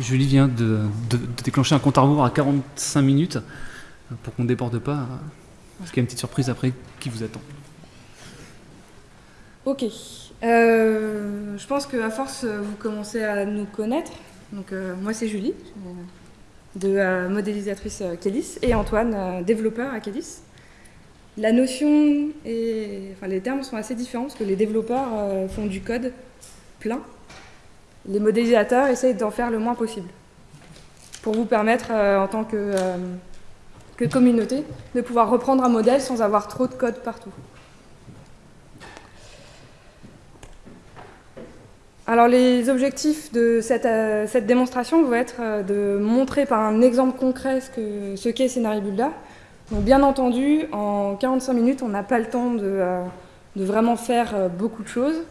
Julie vient de, déclencher un compte à rebours à 45 minutes pour qu'on ne déborde pas, parce qu'il y a une petite surprise après qui vous attend. Ok. Euh, je pense qu'à force, vous commencez à nous connaître. Euh, moi, c'est Julie, de euh, modélisatrice Kélis, et Antoine, développeur à Kélis. La notion et les termes sont assez différents parce que les développeurs font du code plein. Les modélisateurs essayent d'en faire le moins possible pour vous permettre, en tant que, que communauté, de pouvoir reprendre un modèle sans avoir trop de code partout. Alors les objectifs de cette, euh, démonstration vont être euh, de montrer par un exemple concret ce qu'est ce Scenario Builder. Donc bien entendu, en 45 minutes, on n'a pas le temps de, euh, vraiment faire beaucoup de choses.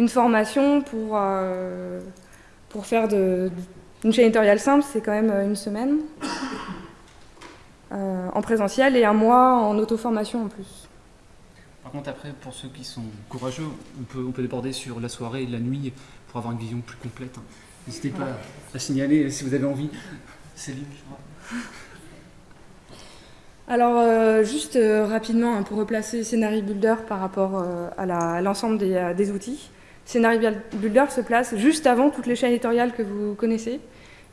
Une formation pour, pour faire de, une chaîne éditoriale simple, c'est quand même une semaine en présentiel et un mois en auto-formation en plus. Par contre, après, pour ceux qui sont courageux, on peut, on peut déborder sur la soirée et la nuit pour avoir une vision plus complète. N'hésitez pas à signaler si vous avez envie. Céline, je crois. Alors, euh, juste euh, rapidement, hein, pour replacer Scenario Builder par rapport euh, à l'ensemble des, des, outils. Scenario Builder se place juste avant toutes les chaînes éditoriales que vous connaissez.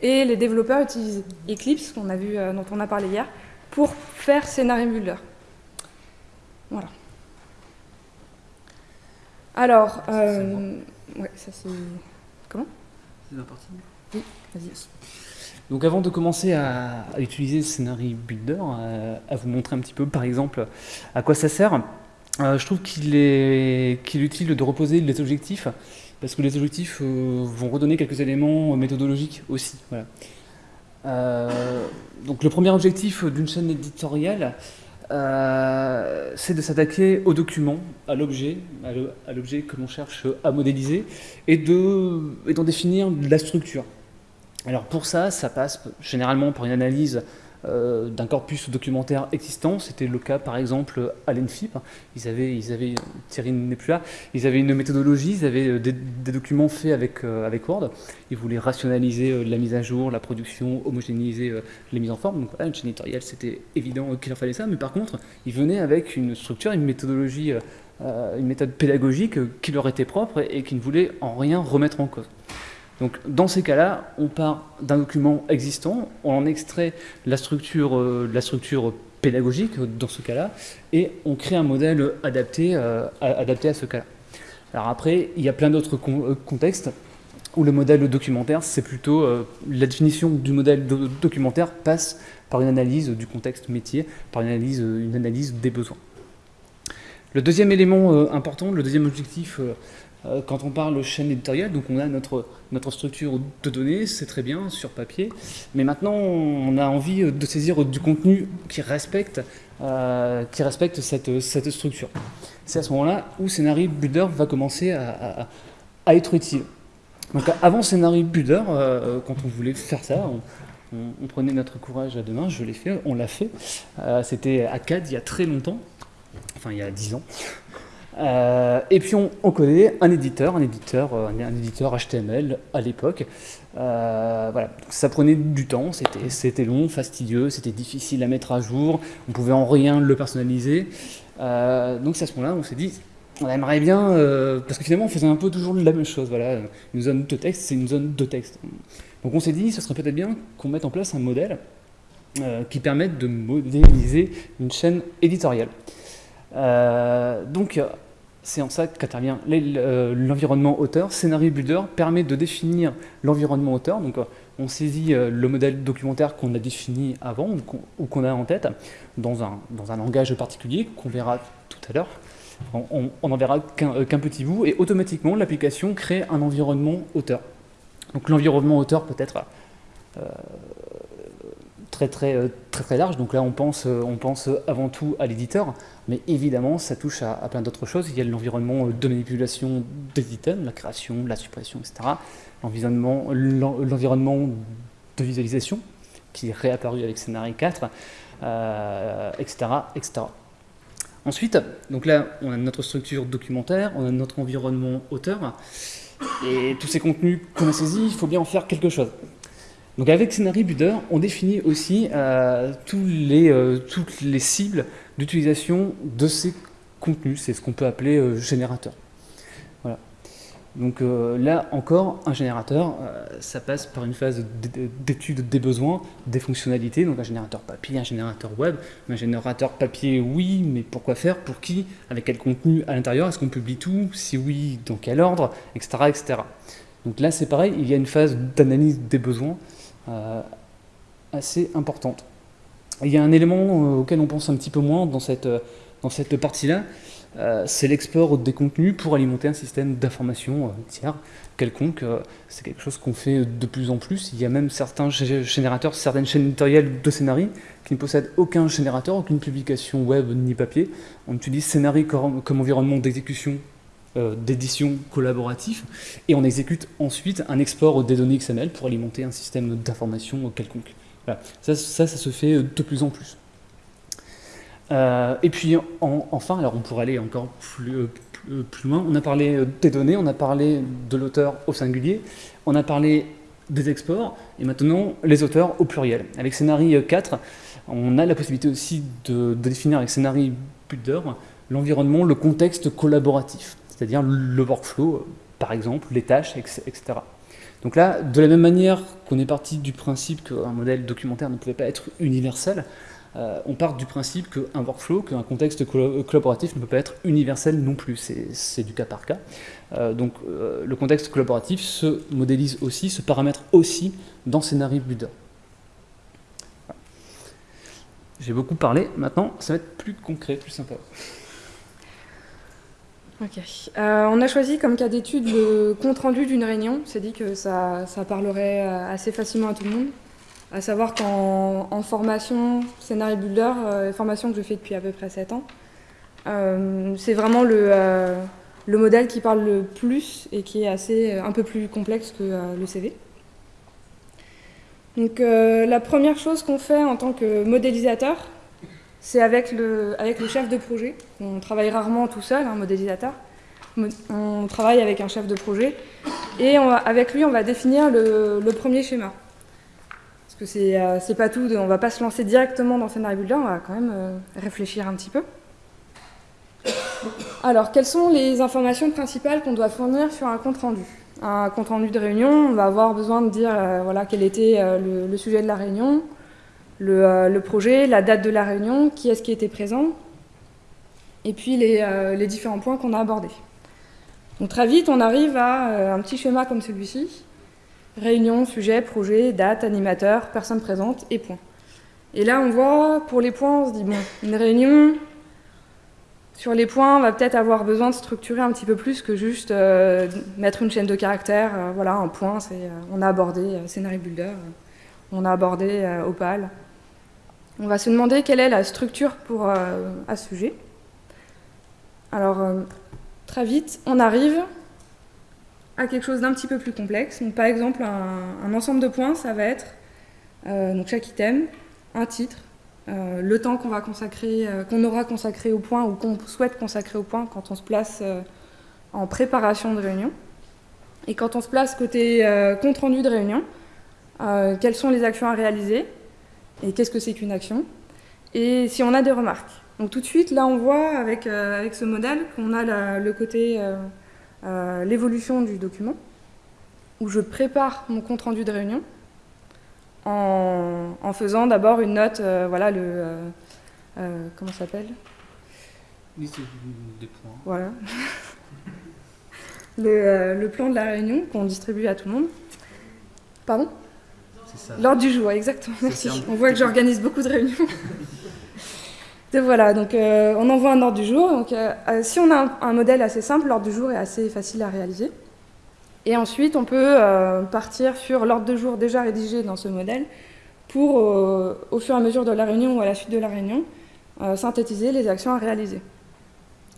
Et les développeurs utilisent Eclipse, a vu, dont on a parlé hier, pour faire Scenario Builder. Voilà. Alors, Ouais, ça c'est. Comment? C'est la partie Oui, vas-y. Donc avant de commencer à, utiliser Scenario Builder, euh, à, vous montrer un petit peu par exemple à quoi ça sert, euh, je trouve qu'il est, utile de reposer les objectifs, parce que les objectifs euh, vont redonner quelques éléments méthodologiques aussi. donc le premier objectif d'une chaîne éditoriale, euh, c'est de s'attaquer au document, à l'objet, à l'objet que l'on cherche à modéliser, et d'en définir la structure. Alors pour ça, ça passe généralement par une analyse euh, d'un corpus documentaire existant. C'était le cas par exemple à l'ENFIP. Ils avaient, ils avaient, Thierry n'est plus là, ils avaient une méthodologie, ils avaient euh, des, documents faits avec, euh, avec Word. Ils voulaient rationaliser la mise à jour, la production, homogénéiser les mises en forme. Donc voilà, une chaîne éditoriale, c'était évident qu'il leur fallait ça. Mais par contre, ils venaient avec une structure, une méthodologie, une méthode pédagogique qui leur était propre et qui ne voulait en rien remettre en cause. Donc dans ces cas-là, on part d'un document existant, on en extrait la structure, euh, la structure pédagogique dans ce cas-là, et on crée un modèle adapté, euh, adapté à ce cas-là. Alors après, il y a plein d'autres euh, contextes où le modèle documentaire, c'est plutôt la définition du modèle documentaire passe par une analyse du contexte métier, par une analyse, des besoins. Le deuxième élément important, le deuxième objectif euh, quand on parle chaîne éditoriale, donc on a notre, notre structure de données, c'est très bien sur papier, mais maintenant on a envie de saisir du contenu qui respecte, euh, qui respecte cette, cette structure. C'est à ce moment-là où Scenario Builder va commencer à, à, être utile. Donc avant Scenario Builder, euh, quand on voulait faire ça, on, prenait notre courage à deux mains, je l'ai fait, on l'a fait. C'était à CAD il y a très longtemps, enfin il y a dix ans. Euh, et puis on, connaît un éditeur, un éditeur, euh, un, éditeur HTML à l'époque. Euh, voilà, ça prenait du temps, c'était long, fastidieux, c'était difficile à mettre à jour, on pouvait en rien le personnaliser. donc c'est à ce moment-là, on s'est dit, on aimerait bien, parce que finalement on faisait un peu toujours la même chose. Voilà, une zone de texte, c'est une zone de texte. Donc on s'est dit, ce serait peut-être bien qu'on mette en place un modèle qui permette de modéliser une chaîne éditoriale. donc c'est en ça qu'intervient euh, l'environnement auteur. Scenario Builder permet de définir l'environnement auteur. Donc, euh, on saisit euh, le modèle documentaire qu'on a défini avant ou qu'on a en tête dans un, dans un langage particulier qu'on verra tout à l'heure. On n'en verra qu'un petit bout et automatiquement l'application crée un environnement auteur. Donc l'environnement auteur peut être très, très, euh, très, très large. Donc là, on pense, euh, on pense avant tout à l'éditeur, mais évidemment, ça touche à, plein d'autres choses. Il y a l'environnement de manipulation des items, la création, la suppression, etc. L'environnement de visualisation, qui est réapparu avec Scénario 4, etc., etc. Ensuite, donc là, on a notre structure documentaire, on a notre environnement auteur, et tous ces contenus qu'on a saisis, il faut bien en faire quelque chose. Donc avec Scenary Builder, on définit aussi tous les, toutes les cibles d'utilisation de ces contenus, c'est ce qu'on peut appeler générateur. Donc euh, là encore, un générateur, euh, ça passe par une phase d'étude des besoins, des fonctionnalités, donc un générateur papier, un générateur web. Un générateur papier, oui, mais pourquoi faire? Pour qui? Avec quel contenu? À l'intérieur? Est-ce qu'on publie tout? Si oui, dans quel ordre? Etc. etc. Donc là, c'est pareil, il y a une phase d'analyse des besoins euh, assez importante. Il y a un élément auquel on pense un petit peu moins dans cette, dans cette partie-là, euh, c'est l'export des contenus pour alimenter un système d'information euh, tiers quelconque. Euh, c'est quelque chose qu'on fait de plus en plus. Il y a même certains générateurs, certaines chaînes éditoriales de scénarii qui ne possèdent aucun générateur, aucune publication web ni papier. On utilise scénarii comme, environnement d'exécution d'édition collaboratif et on exécute ensuite un export des données XML pour alimenter un système d'information quelconque. ça, ça, se fait de plus en plus. Euh, et puis enfin, alors on pourrait aller encore plus, euh, euh, plus, loin, on a parlé des données, on a parlé de l'auteur au singulier, on a parlé des exports, et maintenant les auteurs au pluriel. Avec Scénarii 4, on a la possibilité aussi de, définir avec Scénarii Builder l'environnement, le contexte collaboratif, c'est-à-dire le workflow, par exemple, les tâches, etc. Donc là, de la même manière qu'on est parti du principe qu'un modèle documentaire ne pouvait pas être universel, euh, on part du principe qu'un workflow, qu'un contexte collaboratif ne peut pas être universel non plus, c'est du cas par cas. Euh, donc euh, le contexte collaboratif se modélise aussi, se paramètre aussi dans Scénario Builder. J'ai beaucoup parlé, maintenant ça va être plus concret, plus sympa. Ok. on a choisi comme cas d'étude le compte-rendu d'une réunion. C'est dit que ça, parlerait assez facilement à tout le monde à savoir qu'en formation, scénario builder, euh, formation que je fais depuis à peu près 7 ans, euh, c'est vraiment le, euh, le, modèle qui parle le plus et qui est assez, un peu plus complexe que le CV. Donc la première chose qu'on fait en tant que modélisateur, c'est avec le, avec le chef de projet. On travaille rarement tout seul, un modélisateur. On travaille avec un chef de projet et avec lui, on va définir le, premier schéma. Parce que euh, c'est pas tout, on va pas se lancer directement dans Scénario Builder, on va quand même euh, réfléchir un petit peu. Alors, quelles sont les informations principales qu'on doit fournir sur un compte rendu Un compte rendu de réunion, on va avoir besoin de dire euh, voilà, quel était le, sujet de la réunion, le, projet, la date de la réunion, qui est-ce qui était présent, et puis les, les différents points qu'on a abordés. Donc très vite, on arrive à un petit schéma comme celui-ci, Réunion, sujet, projet, date, animateur, personne présente et point. Et là, on voit, pour les points, on se dit, bon, une réunion, sur les points, on va peut-être avoir besoin de structurer un petit peu plus que juste euh, mettre une chaîne de caractères. Euh, voilà, un point, c'est, euh, on a abordé Scénario Builder, on a abordé Opal. On va se demander quelle est la structure pour un sujet. Alors, très vite, on arrive à quelque chose d'un petit peu plus complexe. Par exemple, un, ensemble de points, ça va être euh, chaque item, un titre, euh, le temps qu'on va consacrer, euh, qu'on aura consacré au point ou qu'on souhaite consacrer au point quand on se place en préparation de réunion. Et quand on se place côté compte rendu de réunion, quelles sont les actions à réaliser? Et qu'est-ce que c'est qu'une action? Et si on a des remarques. Donc tout de suite, là, on voit avec, avec ce modèle qu'on a le côté euh, l'évolution du document, où je prépare mon compte-rendu de réunion en, faisant d'abord une note, euh, voilà, le... Euh, comment ça s'appelle? Liste des points. Voilà. le, plan de la réunion qu'on distribue à tout le monde. Pardon? L'ordre du jour, exactement, merci. On voit que j'organise beaucoup de réunions. voilà, donc euh, on envoie un ordre du jour. Donc, euh, euh, si on a un, modèle assez simple, l'ordre du jour est assez facile à réaliser. Et ensuite, on peut partir sur l'ordre du jour déjà rédigé dans ce modèle pour, au fur et à mesure de la réunion ou à la suite de la réunion, synthétiser les actions à réaliser.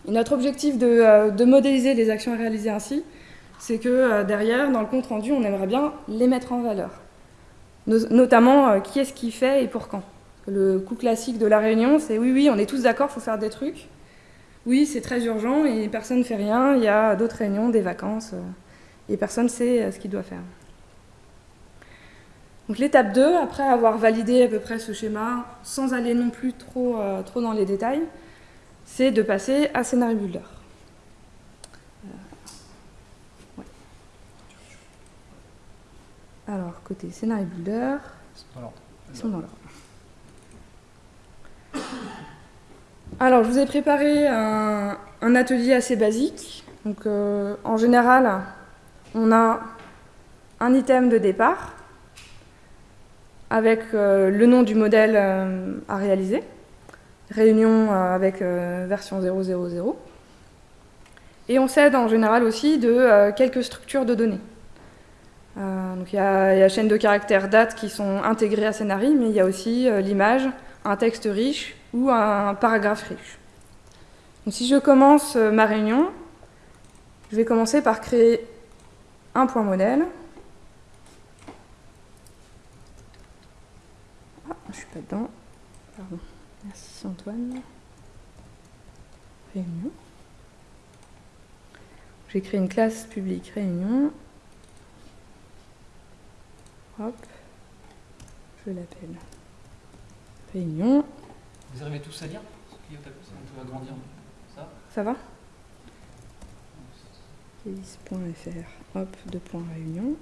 Et notre objectif de, modéliser les actions à réaliser ainsi, c'est que derrière, dans le compte rendu, on aimerait bien les mettre en valeur. Notamment, qui est-ce qui fait et pour quand. Le coup classique de la réunion, c'est oui, oui, on est tous d'accord, il faut faire des trucs. Oui, c'est très urgent et personne ne fait rien. Il y a d'autres réunions, des vacances, euh, et personne ne sait euh, ce qu'il doit faire. Donc l'étape 2, après avoir validé à peu près ce schéma, sans aller non plus trop, trop dans les détails, c'est de passer à Scénario Builder. Alors, côté Scénario Builder, ils sont dans l'ordre. Alors, je vous ai préparé un, atelier assez basique. Donc, euh, en général, on a un item de départ avec euh, le nom du modèle euh, à réaliser, réunion avec version 000, et on s'aide en général aussi de quelques structures de données. Donc il y, a la chaîne de caractères date qui sont intégrées à Scénarii, mais il y a aussi l'image, un texte riche ou un paragraphe riche. Donc si je commence euh, ma réunion, je vais commencer par créer un point modèle. Ah, je suis pas dedans. Merci Antoine. Réunion. Je vais créer une classe publique réunion. Hop. Je l'appelle réunion. Vous arrivez tous à lire On peut agrandir ça Ça va? Kélis.fr, hop, deux points réunion.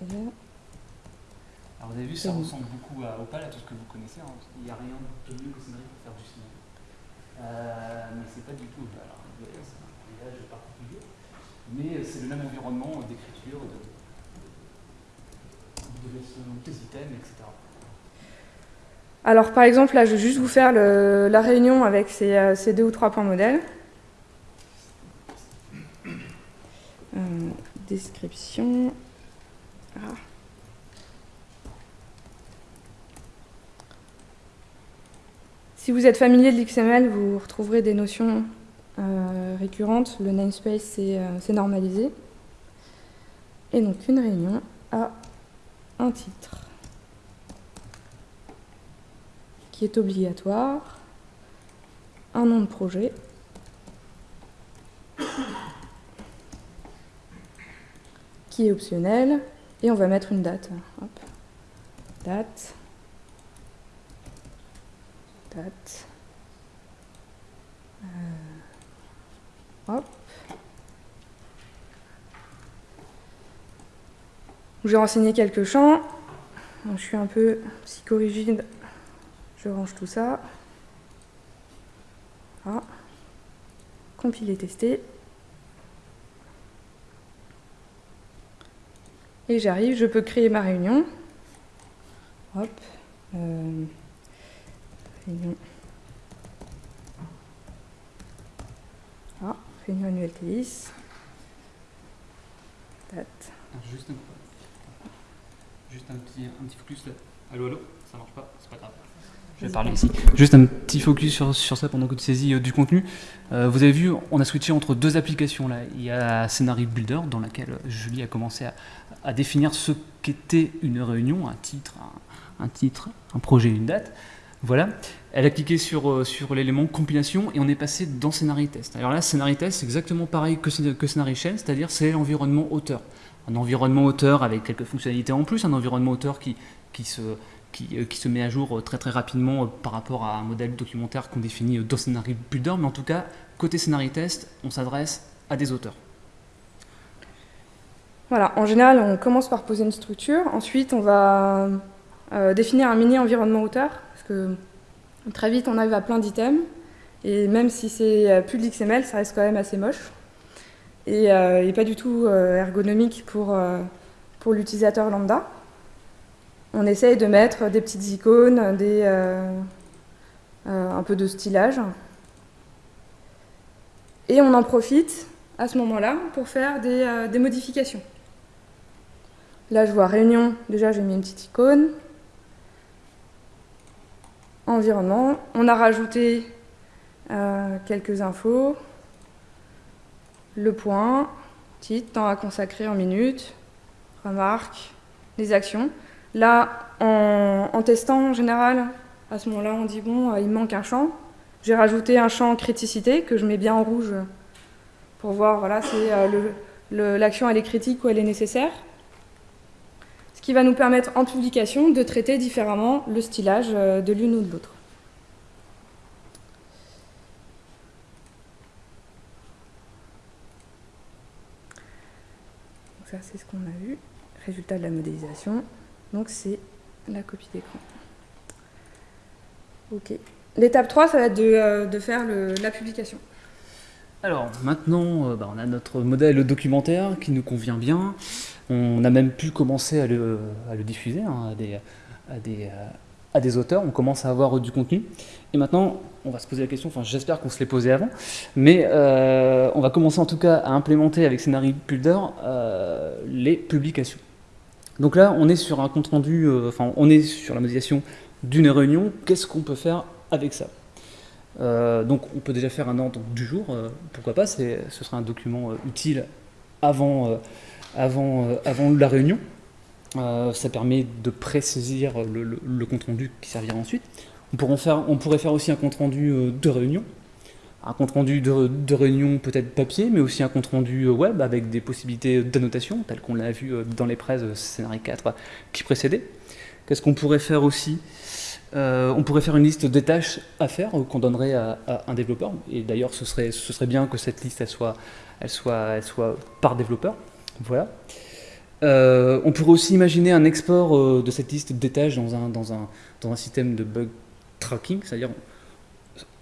Alors vous avez vu, ça ressemble beaucoup à Opal, à tout ce que vous connaissez. Hein. Il n'y a rien de mieux que Scénario pour faire du cinéma. Euh, mais c'est pas du tout Opal. Alors, c'est un voyage particulier. Mais c'est le même environnement d'écriture, de, de, de, de, etc. Alors par exemple, là, je vais juste vous faire la réunion avec euh, ces, deux ou trois points modèles. Euh, description. Ah. Si vous êtes familier de l'XML, vous retrouverez des notions euh, récurrentes. Le namespace, c'est normalisé. Et donc une réunion a un titre. qui est obligatoire, un nom de projet, qui est optionnel, et on va mettre une date. Date. Date. Euh, hop. J'ai renseigné quelques champs. je suis un peu psychorigide je range tout ça. Ah. Compiler, tester. Et j'arrive, je peux créer ma réunion. Hop. Euh, réunion. Ah, réunion annuelle TIS. Date. Juste un, juste un petit, un petit focus là. Allô, allô Ça marche pas C'est pas grave. Je vais parler ici. Juste un petit focus sur, sur ça pendant que tu saisis euh, du contenu. Euh, vous avez vu, on a switché entre deux applications là. Il y a Scenario Builder dans laquelle Julie a commencé à, définir ce qu'était une réunion, un titre, un, titre, un projet, une date. Voilà. Elle a cliqué sur, euh, sur l'élément compilation et on est passé dans Scenario Test. Alors là, Scenario Test, c'est exactement pareil que, que Scenario Shell, c'est-à-dire c'est l'environnement auteur. Un environnement auteur avec quelques fonctionnalités en plus, un environnement auteur qui, euh, se met à jour euh, très très rapidement euh, par rapport à un modèle documentaire qu'on définit dans Scénario Builder, mais en tout cas, côté scénario test, on s'adresse à des auteurs. Voilà, en général, on commence par poser une structure, ensuite on va définir un mini-environnement auteur, parce que très vite on arrive à plein d'items, et même si c'est plus de l'XML, ça reste quand même assez moche, et, pas du tout ergonomique pour, pour l'utilisateur lambda on essaye de mettre des petites icônes, des, euh, euh, un peu de stylage. Et on en profite à ce moment-là pour faire des, euh, modifications. Là, je vois réunion, déjà j'ai mis une petite icône. Environnement, on a rajouté quelques infos. Le point, titre, temps à consacrer en minutes, remarque, les actions. Là, en, testant en général, à ce moment-là, on dit bon, euh, il manque un champ. J'ai rajouté un champ criticité que je mets bien en rouge pour voir voilà, si euh, l'action est critique ou elle est nécessaire. qui va nous permettre en publication de traiter différemment le stylage euh, de l'une ou de l'autre. Ça, c'est ce qu'on a vu. Résultat de la modélisation. Donc, c'est la copie d'écran. Ok. L'étape 3, ça va être de, euh, faire la publication. Alors, maintenant, euh, bah, on a notre modèle documentaire qui nous convient bien. On a même pu commencer à le, diffuser hein, à, des, auteurs. On commence à avoir du contenu. Et maintenant, on va se poser la question, j'espère qu'on se l'est posé avant, mais euh, on va commencer en tout cas à implémenter avec Scenario Builder les publications. Donc là, on est sur un compte rendu, euh, enfin, on est sur la modélisation d'une réunion. Qu'est-ce qu'on peut faire avec ça? Euh, Donc, on peut déjà faire un ordre du jour. Euh, pourquoi pas Ce sera un document utile avant, la réunion. ça permet de présaisir le, le, compte rendu qui servira ensuite. On, pourrait faire aussi un compte rendu de réunion un compte rendu de, réunion peut-être papier, mais aussi un compte rendu euh, web avec des possibilités d'annotation, telles qu'on l'a vu euh, dans les presses euh, scénario 4 qui précédaient. Qu'est-ce qu'on pourrait faire aussi? On pourrait faire une liste des tâches à faire qu'on donnerait à, un développeur, et d'ailleurs ce serait, bien que cette liste soit, par développeur. Voilà. on pourrait aussi imaginer un export de cette liste des tâches dans un, dans un, dans un système de bug tracking, c'est-à-dire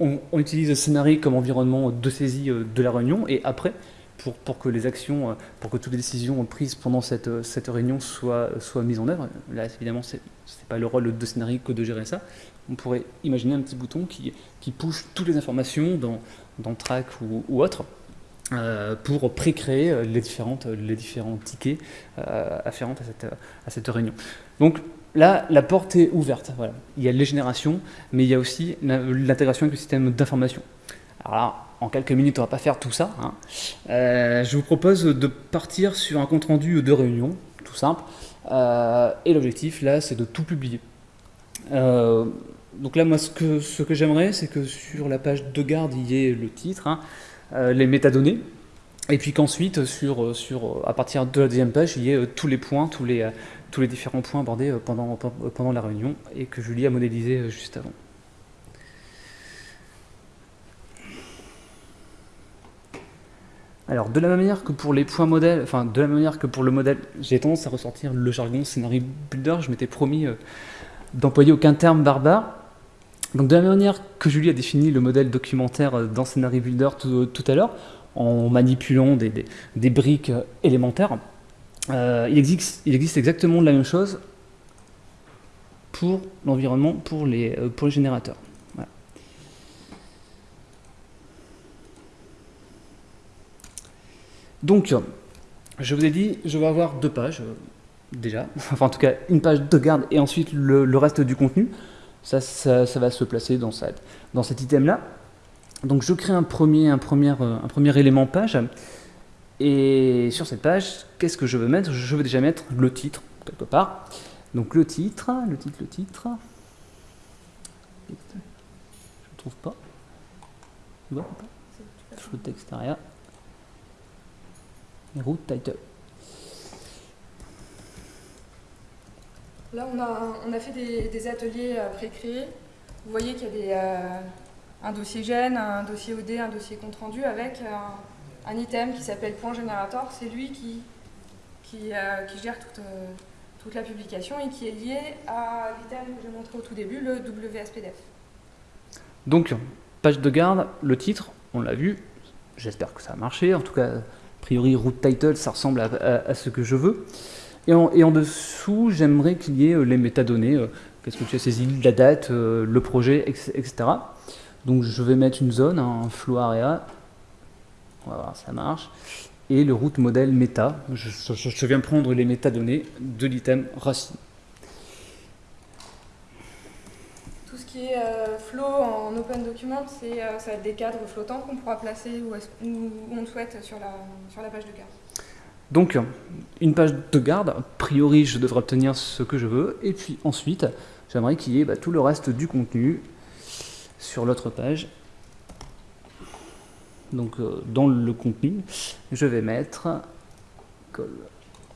on, utilise le scénario comme environnement de saisie euh, de la réunion et après, pour, pour, que les actions, euh, pour que toutes les décisions prises pendant cette, euh, cette réunion soient, mises en œuvre, là évidemment c'est pas le rôle de scénario que de gérer ça, on pourrait imaginer un petit bouton qui, qui push toutes les informations dans, dans Track ou, autre pour pré-créer les différents tickets afférents à cette, à cette réunion. Donc Là, la porte est ouverte. Il y a les générations, mais il y a aussi l'intégration avec le système d'information. Alors en quelques minutes, on ne va pas faire tout ça. Hein. Euh, je vous propose de partir sur un compte-rendu de réunion, tout simple. Euh, et l'objectif, là, c'est de tout publier. Euh, donc là, moi, ce que, ce que j'aimerais, c'est que sur la page de garde, il y ait le titre, hein, les métadonnées, et puis qu'ensuite, sur, sur, à partir de la deuxième page, il y ait tous les points, tous les, tous les différents points abordés euh, pendant, euh, pendant la réunion et que Julie a modélisé euh, juste avant. Alors, de la même manière que pour les points modèles, enfin, de la même manière que pour le modèle, j'ai tendance à ressortir le jargon Scenario Builder. Je m'étais promis d'employer aucun terme barbare. Donc, de la même manière que Julie a défini le modèle documentaire dans Scenario Builder tout, à l'heure, en manipulant des briques élémentaires, euh, il, existe, exactement la même chose pour l'environnement, pour, les, euh, pour générateurs. Donc, je vous ai dit, je vais avoir deux pages, euh, déjà, enfin en tout cas une page de garde et ensuite le, reste du contenu. Ça, va se placer dans, cet item-là. Donc je crée un premier, un premier élément page et sur cette page, qu'est-ce que je veux mettre? Je veux déjà mettre le titre, quelque part. Donc le titre, le titre, le titre. Je ne trouve pas. Tu vois pas. Route title. Là, on a, on a fait des, ateliers euh, pré-créés. Vous voyez qu'il y a des, euh, un dossier gène, un dossier OD, un dossier compte rendu avec euh, un item qui s'appelle point générateur. C'est lui qui, qui, euh, gère toute, euh, toute, la publication et qui est lié à l'item que j'ai montré au tout début, le WSPDF. Donc, page de garde, le titre, on l'a vu, j'espère que ça a marché, en tout cas, a priori, root title, ça ressemble à, ce que je veux. Et en, et en dessous, j'aimerais qu'il y ait euh, les métadonnées, qu'est-ce que tu as saisi, la date, le projet, etc. Donc je vais mettre une zone, un flow area, on va voir, ça marche. Et le route modèle méta. Je, viens prendre les métadonnées de l'item racine. Tout ce qui est euh, flow en open document, c'est euh, ça va être des cadres flottants qu'on pourra placer où, on le souhaite sur la, sur la page de garde. Donc, une page de garde, a priori, je devrais obtenir ce que je veux. Et puis ensuite, j'aimerais qu'il y ait bah, tout le reste du contenu sur l'autre page donc euh, dans le contenu, je vais mettre col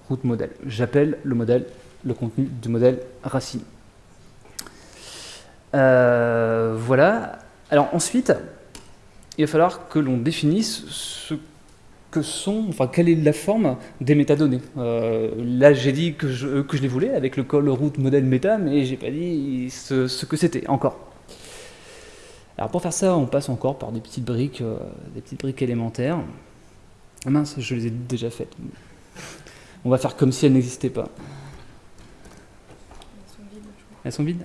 route modèle. J'appelle le modèle le contenu du modèle racine. Euh, voilà. Alors ensuite, il va falloir que l'on définisse que sont, quelle est la forme des métadonnées. Euh, là, j'ai dit que je, les voulais avec le call route modèle méta, mais j'ai pas dit ce, que c'était encore. Alors pour faire ça, on passe encore par des petites briques, euh, des petites briques élémentaires. Ah mince, je les ai déjà faites. On va faire comme si elles n'existaient pas. Elles sont vides, je crois. Elles sont vides?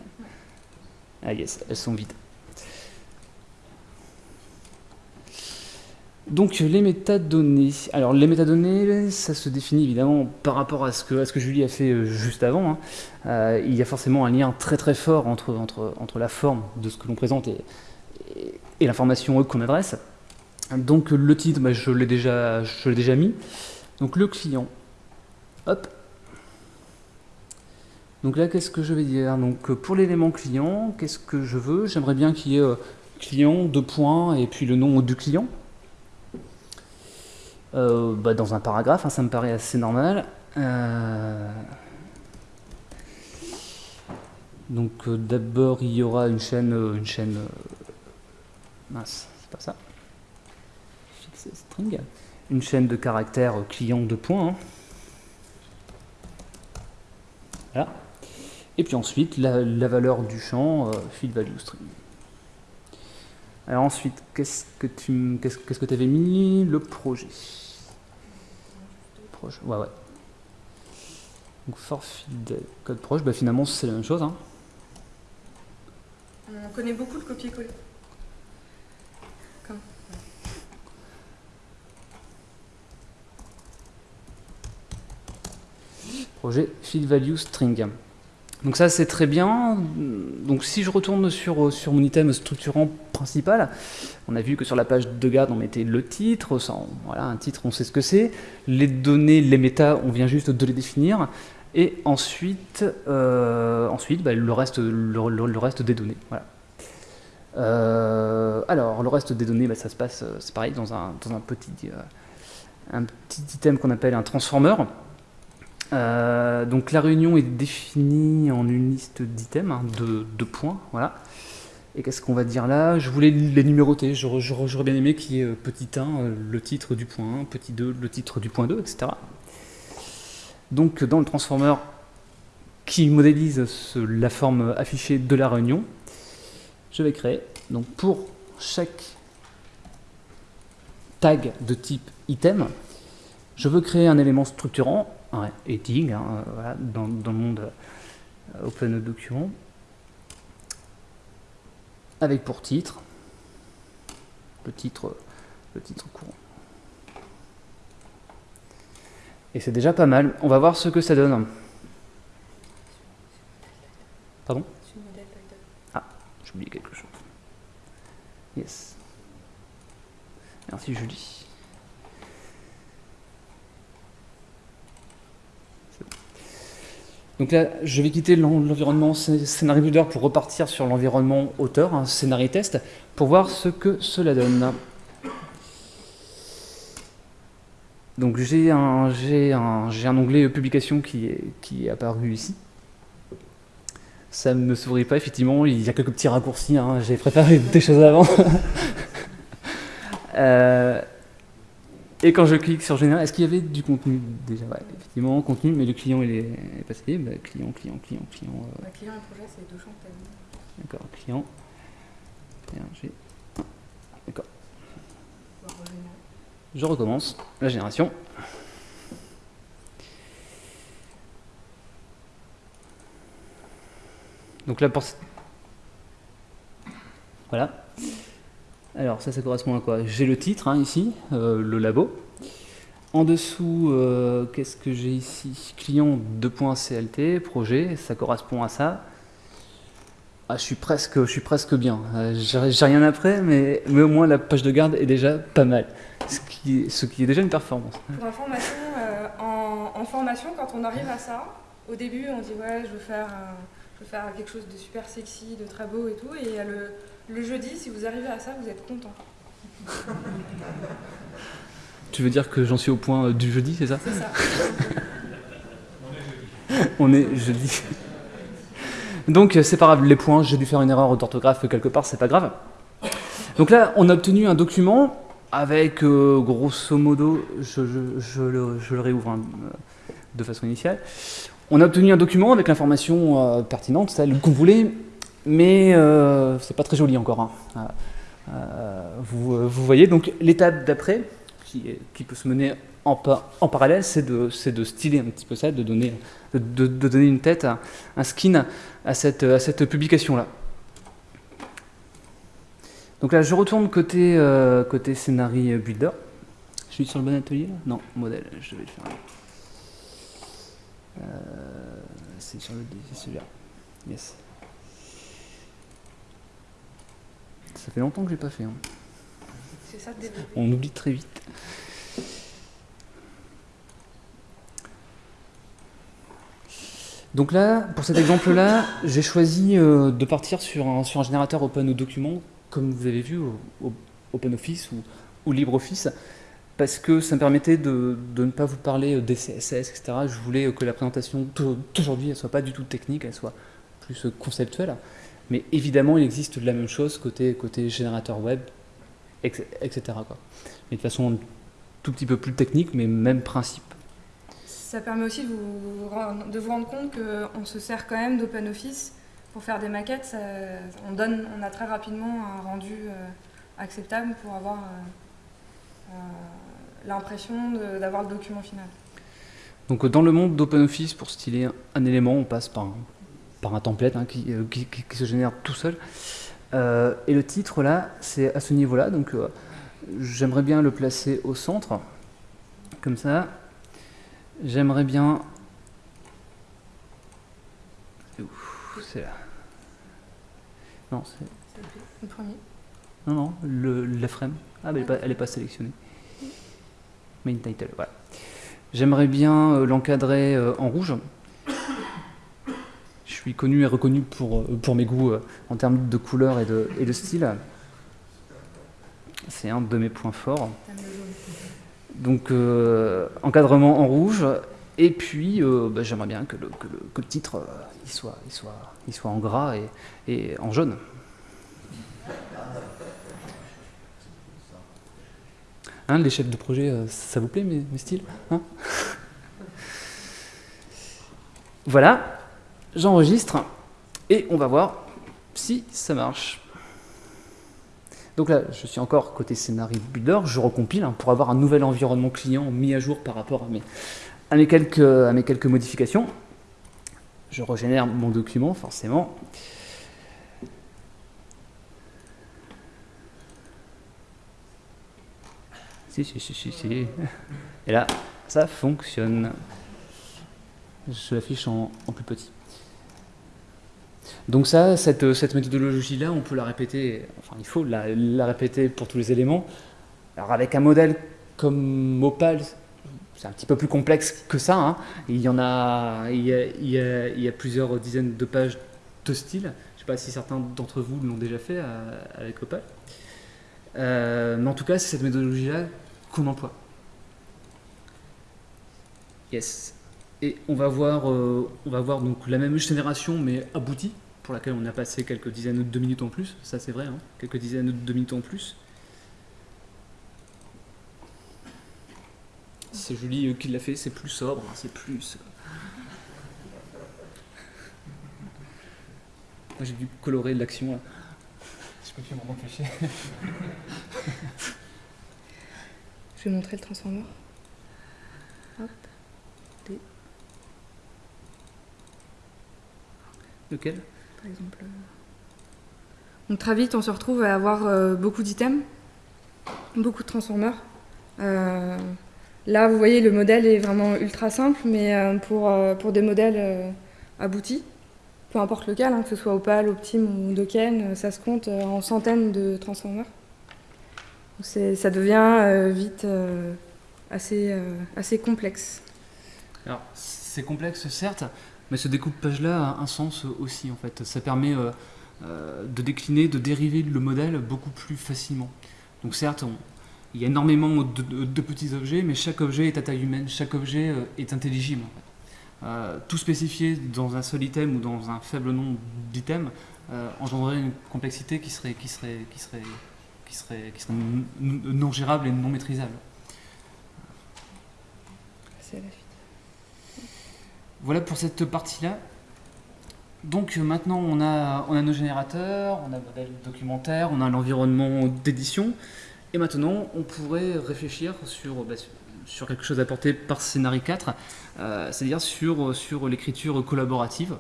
Ah yes, elles sont vides. Donc les métadonnées. Alors les métadonnées, ça se définit évidemment par rapport à ce que, ce que Julie a fait euh, juste avant. Hein. Euh, il y a forcément un lien très très fort entre, entre, entre la forme de ce que l'on présente et, et, l'information qu'on adresse. Donc le titre, bah, je l'ai déjà, déjà mis. Donc le client. Hop. Donc là, qu'est-ce que je vais dire? Donc pour l'élément client, qu'est-ce que je veux? J'aimerais bien qu'il y ait euh, client, deux points, et puis le nom du client. Euh, bah, dans un paragraphe, hein, ça me paraît assez normal. Euh, donc d'abord il y aura une chaîne, une chaîne, mince, c'est pas ça, string, une chaîne de caractères client de points. Hein. Voilà. Et puis ensuite la, valeur du champ field value string. Alors ensuite, qu'est-ce que tu qu'est-ce que tu avais mis? Le projet. Ouais, ouais. Donc for field code proche, bah finalement c'est la même chose. Hein. On connaît beaucoup le copier-coller. Projet field value string. Donc ça c'est très bien. Donc si je retourne sur, sur mon item structurant principal, on a vu que sur la page de garde on mettait le titre, voilà un titre on sait ce que c'est, les données, les méta on vient juste de les définir, et ensuite, euh, ensuite bah, le, reste, le, reste des données. Euh, alors le reste des données, bah, ça se passe, c'est pareil, dans un, dans un, petit, euh, un petit item qu'on appelle un transformer. Euh, donc la réunion est définie en une liste d'items, hein, de, points, voilà. Et qu'est-ce qu'on va dire là? Je voulais les numéroter, j'aurais bien aimé qu'il y ait euh, petit 1, euh, le titre du point 1, petit 2, le titre du point 2, etc. Donc dans le transformer qui modélise la forme affichée de la réunion, je vais créer, donc pour chaque tag de type item, je veux créer un élément structurant et hein, voilà, dans, dans, le monde euh, Open Document, avec pour titre le titre, le titre courant. Et c'est déjà pas mal. On va voir ce que ça donne. Pardon? Ah, j'ai oublié quelque chose. Yes. Merci Julie. Donc là, je vais quitter l'environnement scénario builder pour repartir sur l'environnement auteur, un scénario test, pour voir ce que cela donne. Donc j'ai un, un, un, onglet publication qui est, qui apparu ici. Ça ne me sourit pas, effectivement, il y a quelques petits raccourcis, hein. j'ai préparé des choses avant. euh, et quand je clique sur général, est-ce qu'il y avait du contenu déjà ouais, Effectivement, contenu, mais le client il est, passé. Bah, client, client, client, client. Euh... Bah, client et projet, c'est deux champs D'accord, client. D'accord. Je recommence la génération. Donc là, pour... Voilà. Alors ça, ça correspond à quoi? J'ai le titre hein, ici, euh, le labo. En dessous, euh, qu'est-ce que j'ai ici? Client 2.clt, projet, ça correspond à ça. Ah, je suis presque, je suis presque bien. Euh, j'ai rien après, mais, mais au moins la page de garde est déjà pas mal, ce qui ce qui est déjà une performance. Information, en, formation, quand on arrive à ça, au début, on dit ouais, je veux faire, je veux faire quelque chose de super sexy, de très beau et tout, et le le jeudi, si vous arrivez à ça, vous êtes content. Tu veux dire que j'en suis au point euh, du jeudi, c'est ça C'est ça. On est jeudi. Donc c'est pas grave, les points, j'ai dû faire une erreur d'orthographe quelque part, c'est pas grave. Donc là, on a obtenu un document avec euh, grosso modo, je, le, réouvre hein, de façon initiale. On a obtenu un document avec l'information euh, pertinente, celle qu'on voulait, mais euh, c'est pas très joli encore. Hein. Vous, voyez, donc l'étape d'après, qui, peut se mener en, en parallèle, c'est de, de, styler un petit peu ça, de donner, de, donner une tête, un skin à cette, à cette publication-là. Donc là, je retourne côté, euh, côté builder. Je suis sur le bon atelier là? Non, modèle, je vais le faire. Euh, c'est sur le c'est celui-là. Yes. Ça fait longtemps que j'ai pas fait. Hein. Ça, On oublie très vite. Donc là, pour cet exemple-là, j'ai choisi euh, de partir sur un, sur un générateur open document comme vous avez vu, au, OpenOffice ou, ou, LibreOffice, parce que ça me permettait de, ne pas vous parler des CSS, etc. Je voulais que la présentation d'aujourd'hui ne soit pas du tout technique, elle soit plus conceptuelle. Mais évidemment, il existe de la même chose côté, côté générateur web, etc. Quoi. Mais de façon tout petit peu plus technique, mais même principe. Ça permet aussi de vous, de vous rendre compte qu'on se sert quand même d'OpenOffice pour faire des maquettes, on, donne, on a très rapidement un rendu euh, acceptable pour avoir euh, euh, l'impression d'avoir le document final. Donc dans le monde d'OpenOffice, pour styler un élément, on passe par un, par un template hein, qui, qui, se génère tout seul. et le titre là, c'est à ce niveau-là, donc j'aimerais bien le placer au centre, comme ça. J'aimerais bien... C'est là. Non, c'est. Le premier Non, non, le, la frame. Ah, mais elle n'est pas, sélectionnée. Main title, voilà. J'aimerais bien euh, l'encadrer euh, en rouge. Suis connu et reconnu pour, euh, pour mes goûts en termes de couleur et de, et de style. C'est un de mes points forts. Donc, encadrement en rouge. Et puis, bah, j'aimerais bien que le, que le, titre soit, soit soit en gras et, en jaune. Hein, les chefs de projet, euh, ça vous plaît mes, styles hein? Voilà, j'enregistre et on va voir si ça marche. Donc là, je suis encore côté scénario builder, je recompile hein, pour avoir un nouvel environnement client mis à jour par rapport à mes, à mes, quelques, à mes quelques modifications je régénère mon document, forcément. Si, si, si, si, si. Et là, ça fonctionne. Je l'affiche en, plus petit. Donc ça, cette, cette méthodologie-là, on peut la répéter, enfin il faut la, la, répéter pour tous les éléments. Alors avec un modèle comme Opal, c'est un petit peu plus complexe que ça. Hein. Il, y en a, il, y a, plusieurs dizaines de pages de style. Je ne sais pas si certains d'entre vous l'ont déjà fait euh, avec Opal. Euh, mais en tout cas, c'est cette méthodologie-là qu'on emploie. Yes. Et on va voir, euh, on va voir donc la même génération, mais aboutie, pour laquelle on a passé quelques dizaines de minutes en plus. Ça, c'est vrai, hein. quelques dizaines de minutes en plus. C'est Julie euh, qui l'a fait, c'est plus sobre, hein, c'est plus... Euh. Moi j'ai dû colorer l'action Je peux plus m'en empêcher. Je vais montrer le transformer. Hop. Lequel? Par exemple. Euh. Donc très vite on se retrouve à avoir beaucoup d'items, beaucoup de transformers. Là, vous voyez, le modèle est vraiment ultra simple, mais euh, pour, euh, pour des modèles euh, aboutis, peu importe lequel, hein, que ce soit Opal, Optim ou Doken, ça se compte en centaines de transformers. Ça devient vite assez, assez complexe. Alors, c'est complexe, certes, mais ce découpage-là a un sens aussi, en fait. Ça permet de décliner, de dériver le modèle beaucoup plus facilement. Donc certes, il y a énormément de, petits objets, mais chaque objet est à taille humaine, chaque objet euh, est intelligible. tout spécifier dans un seul item ou dans un faible nombre d'items engendrerait une complexité qui serait, qui serait, qui serait, qui serait, qui serait non gérable et non maîtrisable. Voilà pour cette partie-là. Donc maintenant, on a, nos générateurs, on a le modèle documentaire, on a l'environnement d'édition. Et maintenant, on pourrait réfléchir sur, bah, quelque chose apporté par Scénarii 4, euh, c'est-à-dire sur, l'écriture collaborative.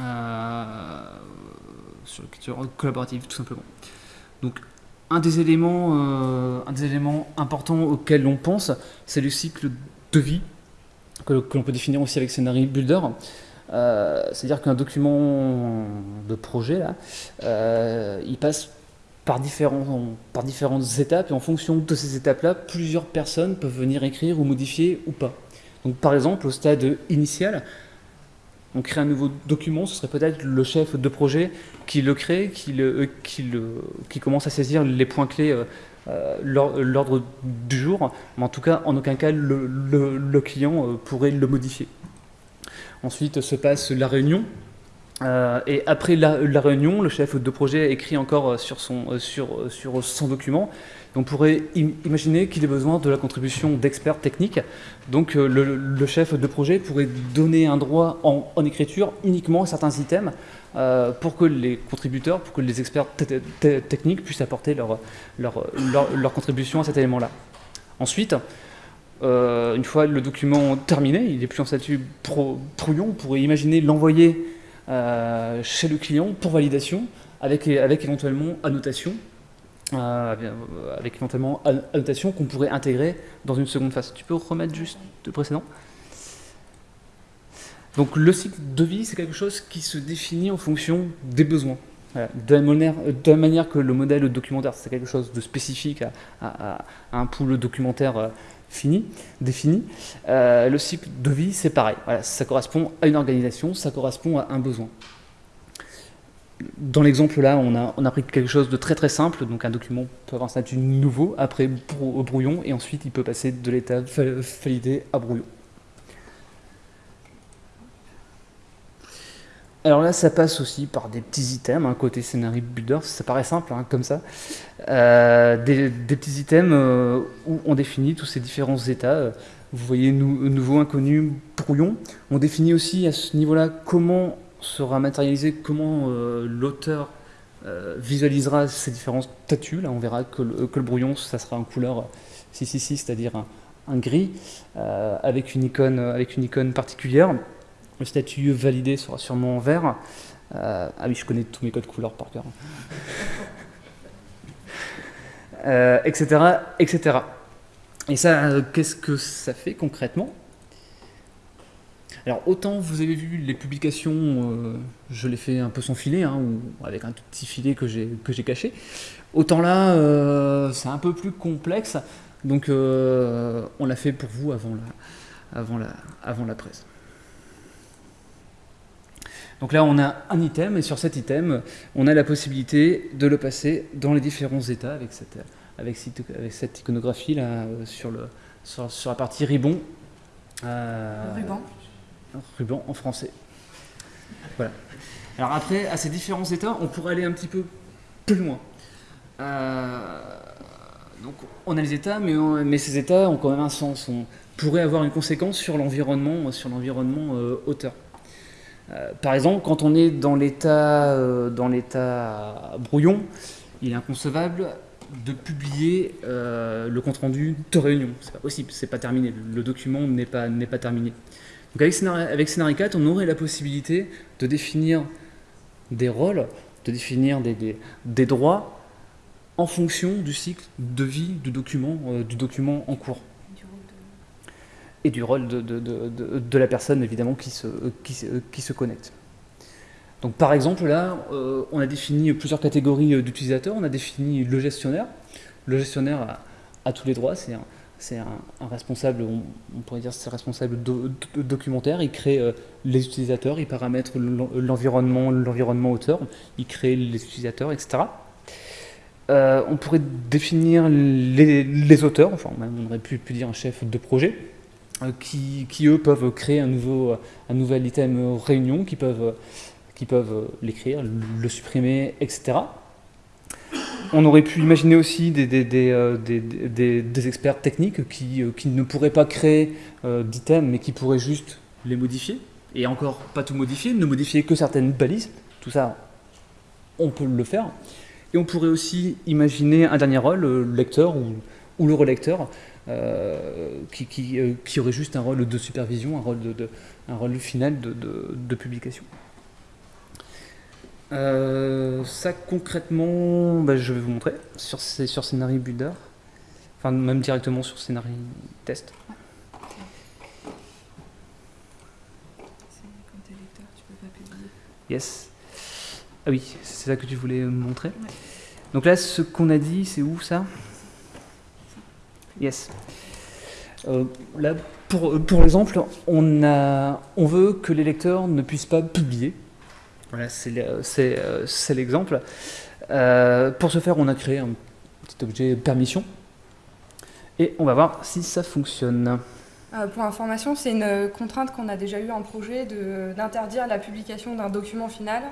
Euh, sur l'écriture collaborative, tout simplement. Donc, un des éléments, euh, un des éléments importants auxquels on pense, c'est le cycle de vie, que, l'on peut définir aussi avec Scénarii Builder. Euh, c'est-à-dire qu'un document de projet, là, euh, il passe par, différents, par différentes étapes, et en fonction de ces étapes-là, plusieurs personnes peuvent venir écrire ou modifier ou pas. Donc par exemple, au stade initial, on crée un nouveau document, ce serait peut-être le chef de projet qui le crée, qui, le, le, qui commence à saisir les points clés, euh, l'ordre du jour, mais en tout cas, en aucun cas, le, client pourrait le modifier. Ensuite se passe la réunion. Euh, et après la, réunion, le chef de projet écrit encore euh, euh, sur son document. On pourrait imaginer qu'il ait besoin de la contribution d'experts techniques. Donc le, chef de projet pourrait donner un droit en, écriture uniquement à certains items pour que les contributeurs, pour que les experts techniques puissent apporter leur, contribution à cet élément-là. Ensuite, euh, une fois le document terminé, il n'est plus en statut pro, on pourrait imaginer l'envoyer euh, chez le client pour validation avec, éventuellement annotation, euh, avec éventuellement annotation qu'on pourrait intégrer dans une seconde phase. Tu peux remettre juste le précédent? Donc le cycle de vie, c'est quelque chose qui se définit en fonction des besoins. De, la manière, la manière, que le modèle documentaire, c'est quelque chose de spécifique à, un pool documentaire fini, défini. Euh, le cycle de vie, c'est pareil. ça correspond à une organisation, ça correspond à un besoin. Dans l'exemple là, on a, on a pris quelque chose de très très simple, donc un document peut avoir un statut nouveau, après brouillon, et ensuite il peut passer de l'état validé à brouillon. Alors là, ça passe aussi par des petits items, hein, côté scénario builder, ça paraît simple, hein, comme ça. Euh, des, petits items euh, où on définit tous ces différents états. Vous voyez, nouveau, inconnu, brouillon. On définit aussi à ce niveau-là comment sera matérialisé, comment euh, l'auteur visualisera ces différents statuts. Là, on verra que le, brouillon, ça sera en couleur 666, c'est-à-dire un, gris, avec, une icône, avec une icône particulière. Le statut validé sera sûrement en vert. ah oui, je connais tous mes codes couleurs par cœur. etc., euh, etc. Et ça, euh, qu'est-ce que ça fait concrètement? Alors autant vous avez vu les publications, euh, je les fais un peu sans filet, hein, ou avec un tout petit filet que j'ai caché, autant là c'est un peu plus complexe, donc on l'a fait pour vous avant la, avant la, avant la presse. Donc là, on a un item, et sur cet item, on a la possibilité de le passer dans les différents états avec cette, avec cette, iconographie là, euh, sur, le, sur, la partie ribbon. Euh, ruban. Ruban en français. Voilà. Alors après, à ces différents états, on pourrait aller un petit peu plus loin. Euh, donc on a les états, mais, mais ces états ont quand même un sens. On pourrait avoir une conséquence sur l'environnement, sur l'environnement auteur. Euh, par exemple, quand on est dans l'état euh, dans l'état brouillon, il est inconcevable de publier euh, le compte rendu de réunion. C'est pas possible, c'est pas terminé. Le document n'est pas pas terminé. Donc avec Scénarii avec 4, on aurait la possibilité de définir des rôles, de définir des, des, droits en fonction du cycle de vie du document, du document en cours et du rôle de, de, de, de, la personne évidemment qui se, qui, qui se connecte. Donc par exemple là, euh, on a défini plusieurs catégories d'utilisateurs, on a défini le gestionnaire. Le gestionnaire a, tous les droits, c'est un, un, responsable, on, pourrait dire c'est responsable documentaire, il crée euh, les utilisateurs, il paramètre l'environnement l'environnement auteur, il crée les utilisateurs, etc. Euh, on pourrait définir les, les, auteurs, enfin on aurait pu dire un chef de projet, qui, eux peuvent créer un, nouveau, un nouvel item réunion, qui peuvent, qui peuvent l'écrire, le supprimer, etc. On aurait pu imaginer aussi des, des, experts techniques qui, qui, ne pourraient pas créer d'items, mais qui pourraient juste les modifier, et encore pas tout modifier, ne modifier que certaines balises, tout ça, on peut le faire. Et on pourrait aussi imaginer un dernier rôle, le lecteur ou, ou le relecteur, euh, qui, qui, euh, qui, aurait juste un rôle de supervision, un rôle, de, un rôle final de, de, publication. Euh, ça concrètement, bah, je vais vous montrer sur, sur Scénarii Builder, enfin même directement sur Scénarii Test. Yes. Ah oui, c'est ça que tu voulais montrer. Donc là, ce qu'on a dit, c'est où ça? Yes. Euh, là, pour, pour l'exemple, on, on veut que les lecteurs ne puissent pas publier. Voilà, c'est l'exemple. Euh, pour ce faire, on a créé un petit objet permission. Et on va voir si ça fonctionne. Euh, pour information, c'est une contrainte qu'on a déjà eu en projet d'interdire la publication d'un document final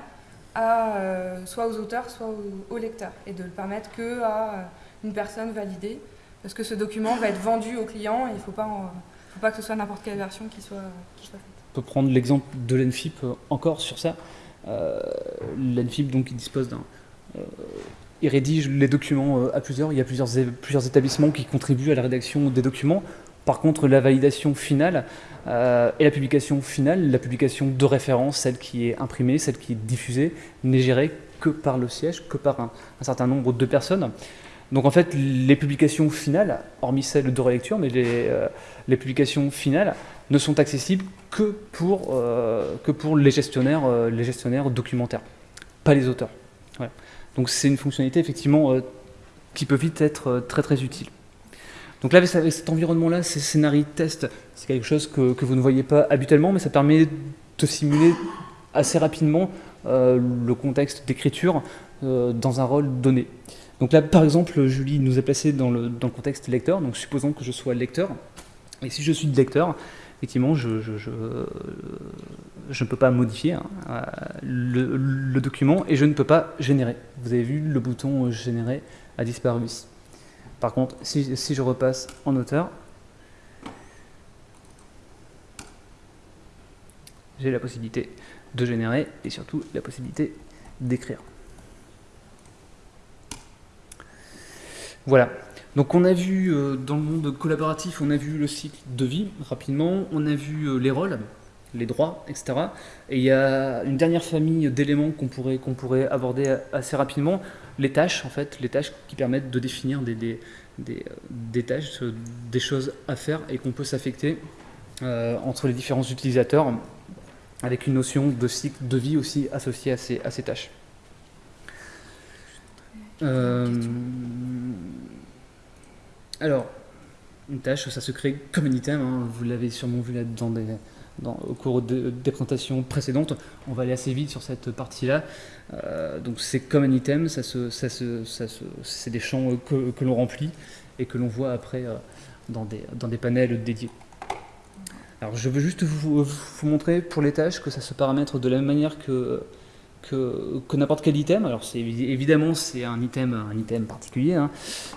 à, soit aux auteurs, soit aux, lecteurs, et de le permettre que à une personne validée parce que ce document va être vendu au client et il ne faut pas, que ce soit n'importe quelle version qui soit, faite. On peut prendre l'exemple de l'ENFIP euh, encore sur ça. Euh, L'ENFIP donc il dispose d'un euh, il rédige les documents à plusieurs. Il y a plusieurs, plusieurs établissements qui contribuent à la rédaction des documents. Par contre, la validation finale et la publication finale, la publication de référence, celle qui est imprimée, celle qui est diffusée, n'est gérée que par le siège, que par un certain nombre de personnes. Donc en fait, les publications finales, hormis celles de relecture, mais les, euh, publications finales ne sont accessibles que pour, euh, les, gestionnaires, euh, les gestionnaires documentaires, pas les auteurs. Donc c'est une fonctionnalité effectivement qui peut vite être très très utile. Donc là, avec cet environnement-là, ces scénarios test, c'est quelque chose que, vous ne voyez pas habituellement, mais ça permet de simuler assez rapidement le contexte d'écriture dans un rôle donné. Donc là, par exemple, Julie nous a placé dans le, contexte lecteur, donc supposons que je sois lecteur, et si je suis lecteur, effectivement, je, ne peux pas modifier hein, euh, le, document et je ne peux pas générer. Vous avez vu, le bouton générer a disparu ici. Par contre, si, si je repasse en auteur, j'ai la possibilité de générer et surtout la possibilité d'écrire. Voilà. Donc on a vu euh, dans le monde collaboratif, on a vu le cycle de vie rapidement, on a vu euh, les rôles, les droits, etc. Et il y a une dernière famille d'éléments qu'on pourrait, qu'on pourrait aborder assez rapidement, les tâches en fait, les tâches qui permettent de définir des, des, des, des tâches, des choses à faire et qu'on peut s'affecter euh, entre les différents utilisateurs avec une notion de cycle de vie aussi associée à ces, à ces tâches. Euh, alors, une tâche, ça se crée comme un item, vous l'avez sûrement vu là dans au cours des présentations précédentes. On va aller assez vite sur cette partie-là. Euh, donc c'est comme un item, ça ça ça c'est des champs que, l'on remplit et que l'on voit après euh, dans, des, dans des panels dédiés. Alors je veux juste vous, montrer pour les tâches que ça se paramètre de la même manière que que, n'importe quel item. Alors évidemment c'est un item, un item particulier, hein.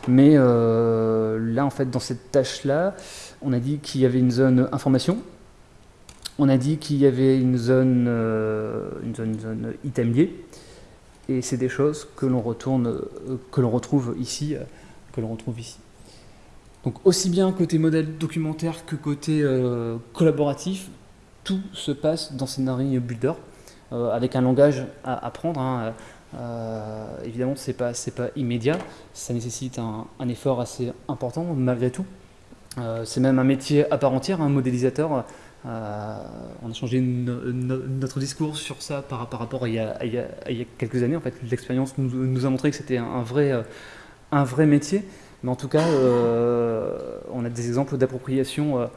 mais euh, là en fait dans cette tâche là, on a dit qu'il y avait une zone information, on a dit qu'il y avait une zone, euh, une zone, item lié, et c'est des choses que l'on retourne, euh, que l'on retrouve ici, que l'on retrouve ici. Donc aussi bien côté modèle documentaire que côté collaboratif, tout se passe dans Scénarii Builder. Euh, avec un langage à apprendre. Hein, euh, évidemment, ce n'est pas, immédiat, ça nécessite un, effort assez important malgré tout. Euh, c'est même un métier à part entière, un modélisateur. on a changé notre discours sur ça par, rapport à il, y a, quelques années. En fait, l'expérience nous, a montré que c'était un vrai métier. Mais en tout cas, on a des exemples d'appropriation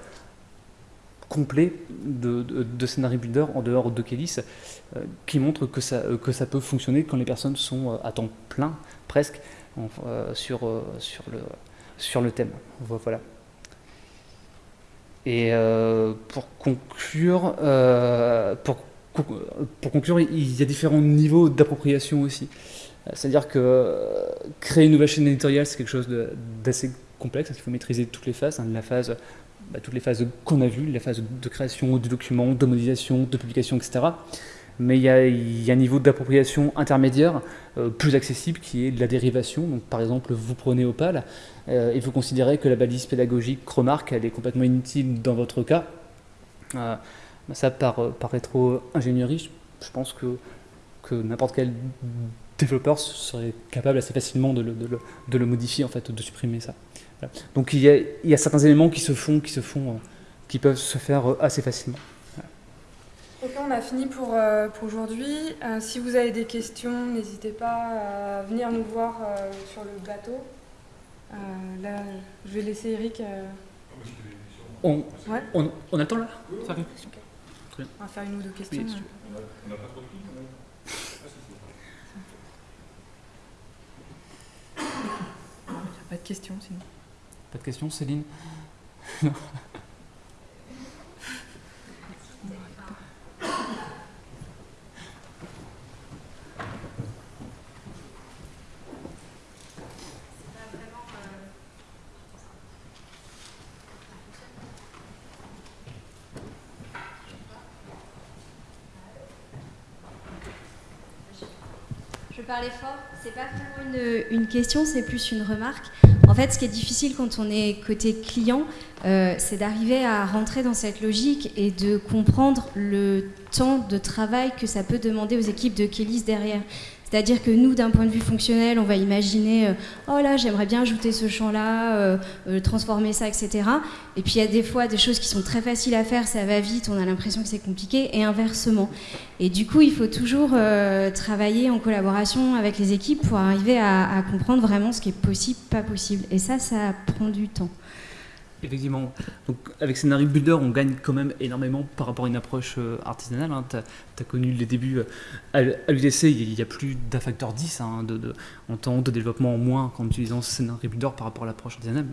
complet de, de, Builder en dehors de euh, qui montre que ça, euh, que ça peut fonctionner quand les personnes sont euh, à temps plein, presque, sur, sur, le, thème. Voilà. Et pour conclure, pour, pour, il y a différents niveaux d'appropriation aussi. C'est-à-dire que créer une nouvelle chaîne éditoriale, c'est quelque chose d'assez complexe, parce qu'il faut maîtriser toutes les phases, hein, bah, toutes les phases qu'on a vues, les phases de création du document, de modélisation, de publication, etc. Mais il y a, un niveau d'appropriation intermédiaire euh, plus accessible qui est la dérivation. Donc, par exemple, vous prenez Opal euh, et vous considérez que la balise pédagogique remarque elle est complètement inutile dans votre cas. Euh, ça, par, par rétro-ingénierie, je pense que, que n'importe quel développeur serait capable assez facilement de le, de le, modifier, en fait, de supprimer ça. Donc il y, a, il y, a, certains éléments qui se font, qui se font, euh, qui peuvent se faire euh, assez facilement. Ok, on a fini pour, euh, pour aujourd'hui. si vous avez des questions, n'hésitez pas à venir nous voir sur le bateau. là, je vais laisser Eric. On, ouais. on, on, a le temps là On va faire une ou deux questions. on n'a pas trop de Pas de questions sinon. Pas de questions, Céline Je parlais fort, c'est pas vraiment une, une question, c'est plus une remarque. Fait, ce qui est difficile quand on est côté client, euh, c'est d'arriver à rentrer dans cette logique et de comprendre le temps de travail que ça peut demander aux équipes de Kélis derrière. C'est-à-dire que nous, d'un point de vue fonctionnel, on va imaginer, euh, oh là, j'aimerais bien ajouter ce champ-là, euh, euh, transformer ça, etc. Et puis il y a des fois des choses qui sont très faciles à faire, ça va vite, on a l'impression que c'est compliqué, et inversement. Et du coup, il faut toujours travailler en collaboration avec les équipes pour arriver à comprendre vraiment ce qui est possible, pas possible. Et ça, ça prend du temps. Effectivement. Donc, avec Scenario Builder, on gagne quand même énormément par rapport à une approche euh, artisanale. Hein. Tu as, connu les débuts euh, à, l'UDC, il y a plus d'un facteur 10 hein, en temps de développement en moins en utilisant Scenario Builder par rapport à l'approche artisanale,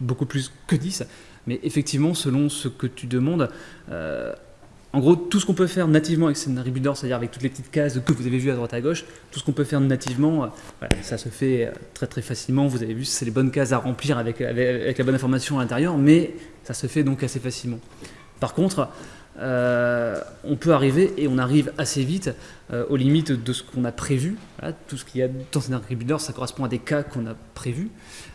beaucoup plus que 10. Mais effectivement, selon ce que tu demandes, euh, en gros, tout ce qu'on peut faire nativement avec Scenario Builder, c'est-à-dire avec toutes les petites cases que vous avez vues à droite à gauche, tout ce qu'on peut faire nativement, euh, ça se fait euh, très très facilement. Vous avez vu, c'est les bonnes cases à remplir avec, avec, la bonne information à l'intérieur, mais ça se fait donc assez facilement. Par contre, euh, on peut arriver, et on arrive assez vite, aux limites de ce qu'on a prévu. tout ce qu'il y a dans Scenario Builder, ça correspond à des cas qu'on a prévus.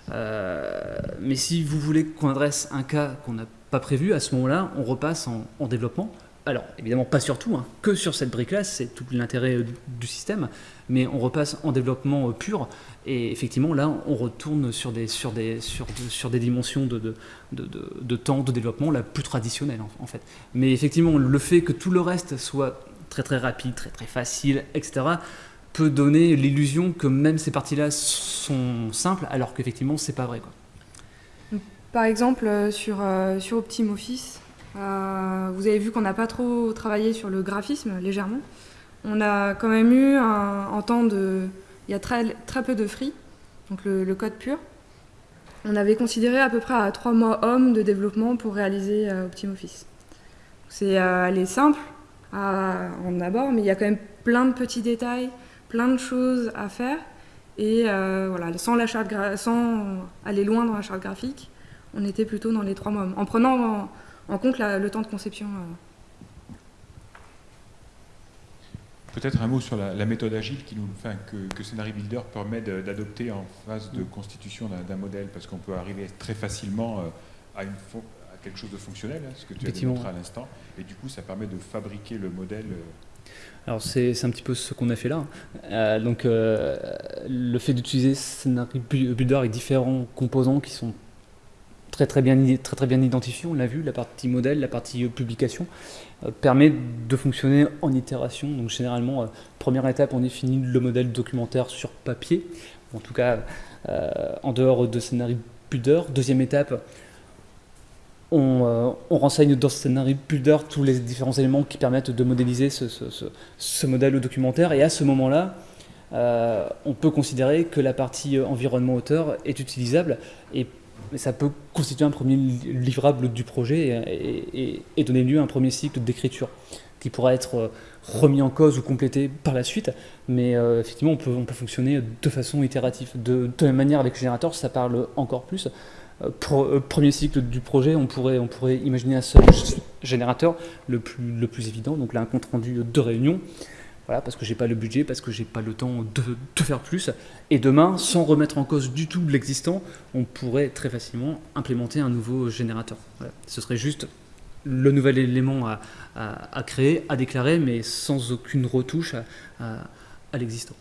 mais si vous voulez qu'on adresse un cas qu'on n'a pas prévu, à ce moment-là, on repasse en développement alors évidemment pas sur tout, hein, que sur cette brique-là, c'est tout l'intérêt euh, du système, mais on repasse en développement euh, pur, et effectivement là on retourne sur des, sur des, sur, sur des dimensions de, de, de, temps de développement la plus traditionnelle en, fait. Mais effectivement le fait que tout le reste soit très très rapide, très très facile, etc., peut donner l'illusion que même ces parties-là sont simples, alors qu'effectivement c'est pas vrai. Par exemple euh, sur, sur OptimeOffice, euh, vous avez vu qu'on n'a pas trop travaillé sur le graphisme, légèrement. On a quand même eu un, temps de... Il y a très, très peu de free, donc le, code pur. On avait considéré à peu près à trois mois hommes de développement pour réaliser euh, OptimeOffice. C'est euh, simple en abord, mais il y a quand même plein de petits détails, plein de choses à faire. Et euh, voilà, sans, la sans aller loin dans la charte graphique, on était plutôt dans les trois mois. En prenant en compte le temps de conception. Euh. Peut-être un mot sur la, méthode agile qui nous, enfin, que, que Scenario Builder permet d'adopter en phase de constitution d'un modèle, parce qu'on peut arriver très facilement euh, à, une à, quelque chose de fonctionnel, hein, ce que tu as démontré à l'instant, et du coup ça permet de fabriquer le modèle. Euh. Alors c'est un petit peu ce qu'on a fait là. donc le fait d'utiliser Scenario Builder avec différents composants qui sont très très bien, très, très bien identifié, on l'a vu, la partie modèle, la partie euh, publication, euh, permet de fonctionner en itération. Donc généralement, euh, première étape, on définit le modèle documentaire sur papier, en tout cas en dehors de scénario Builder. Deuxième étape, on, renseigne dans scénario Builder tous les différents éléments qui permettent de modéliser ce, ce modèle documentaire. Et à ce moment-là, on peut considérer que la partie environnement auteur est utilisable ça peut constituer un premier livrable du projet et, donner lieu à un premier cycle d'écriture qui pourra être remis en cause ou complété par la suite, mais euh, effectivement on peut, on peut fonctionner de façon itérative. De, de même manière avec générateur, ça parle encore plus. Euh, euh, premier cycle du projet, on pourrait, on pourrait imaginer un seul générateur, le plus, le plus évident, donc là un compte rendu de réunion, voilà, parce que j'ai pas le budget, parce que j'ai pas le temps de, faire plus. Et demain, sans remettre en cause du tout l'existant, on pourrait très facilement implémenter un nouveau générateur. Ce serait juste le nouvel élément à, créer, à déclarer, mais sans aucune retouche à l'existant.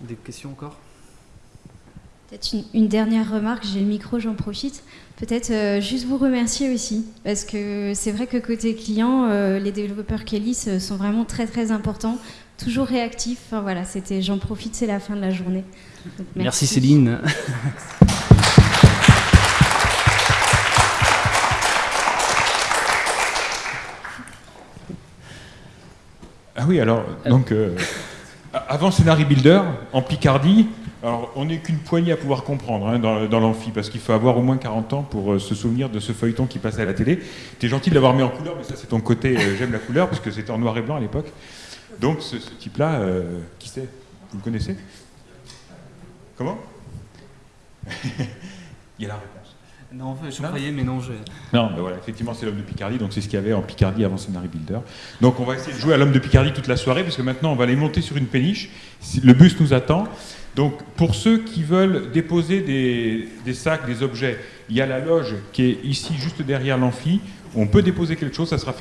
Des questions encore? Peut-être une, une, dernière remarque, j'ai le micro, j'en profite. Peut-être euh, juste vous remercier aussi, parce que c'est vrai que côté client, euh, les développeurs Kélis euh, sont vraiment très très importants, toujours réactifs. Enfin voilà, c'était, j'en profite, c'est la fin de la journée. Donc, merci. merci Céline. Ah oui, alors, donc, euh, avant Scénarii Builder, en Picardie, alors on n'est qu'une poignée à pouvoir comprendre hein, dans, dans l'amphi, parce qu'il faut avoir au moins 40 ans pour euh, se souvenir de ce feuilleton qui passait à la télé. T'es gentil de l'avoir mis en couleur, mais ça c'est ton côté, euh, j'aime la couleur, parce que c'était en noir et blanc à l'époque. Donc ce, ce type-là, euh, qui c'est? Vous le connaissez? Comment? Il y a la réponse. Non, je croyais, mais non, je... Non, ben voilà, effectivement, c'est l'homme de Picardie, donc c'est ce qu'il y avait en Picardie avant Scénarii Builder. Donc on va essayer de jouer à l'homme de Picardie toute la soirée, parce que maintenant on va aller monter sur une péniche. Le bus nous attend. Donc pour ceux qui veulent déposer des, des sacs, des objets, il y a la loge qui est ici, juste derrière l'amphi. On peut déposer quelque chose, ça sera fermé.